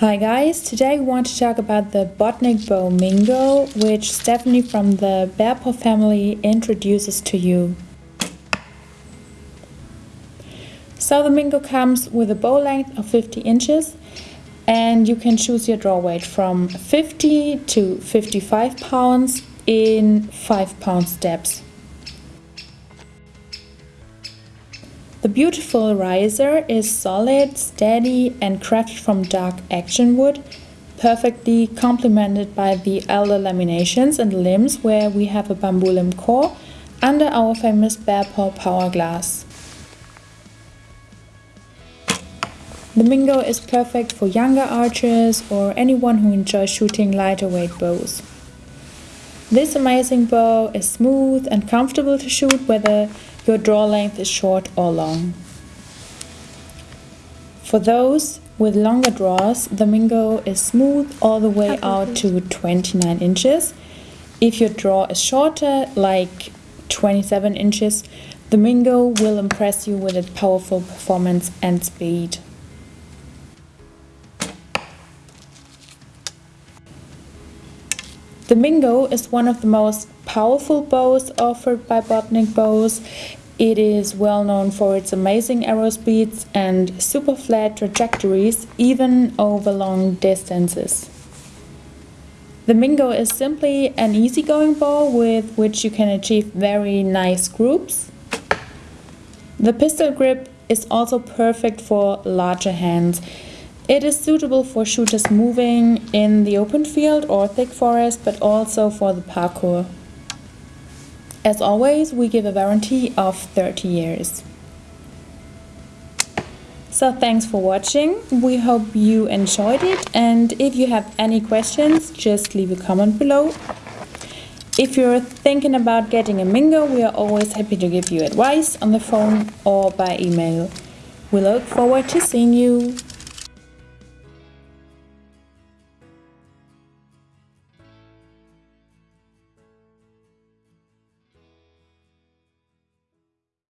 Hi guys, today we want to talk about the Bodnik bow Mingo, which Stephanie from the Bearpaw family introduces to you. So the Mingo comes with a bow length of 50 inches and you can choose your draw weight from 50 to 55 pounds in 5 pound steps. The beautiful riser is solid, steady and crafted from dark action wood, perfectly complemented by the elder laminations and limbs where we have a bamboo limb core under our famous Bearpaw Power Glass. The Mingo is perfect for younger archers or anyone who enjoys shooting lighter weight bows. This amazing bow is smooth and comfortable to shoot whether your draw length is short or long. For those with longer draws, the Mingo is smooth all the way out to 29 inches. If your draw is shorter, like 27 inches, the Mingo will impress you with its powerful performance and speed. The Mingo is one of the most powerful bows offered by Bodnik Bows. It is well known for its amazing arrow speeds and super flat trajectories, even over long distances. The Mingo is simply an easygoing bow with which you can achieve very nice groups. The pistol grip is also perfect for larger hands. It is suitable for shooters moving in the open field or thick forest, but also for the parkour. As always, we give a warranty of 30 years. So thanks for watching. We hope you enjoyed it and if you have any questions, just leave a comment below. If you're thinking about getting a Mingo, we are always happy to give you advice on the phone or by email. We look forward to seeing you.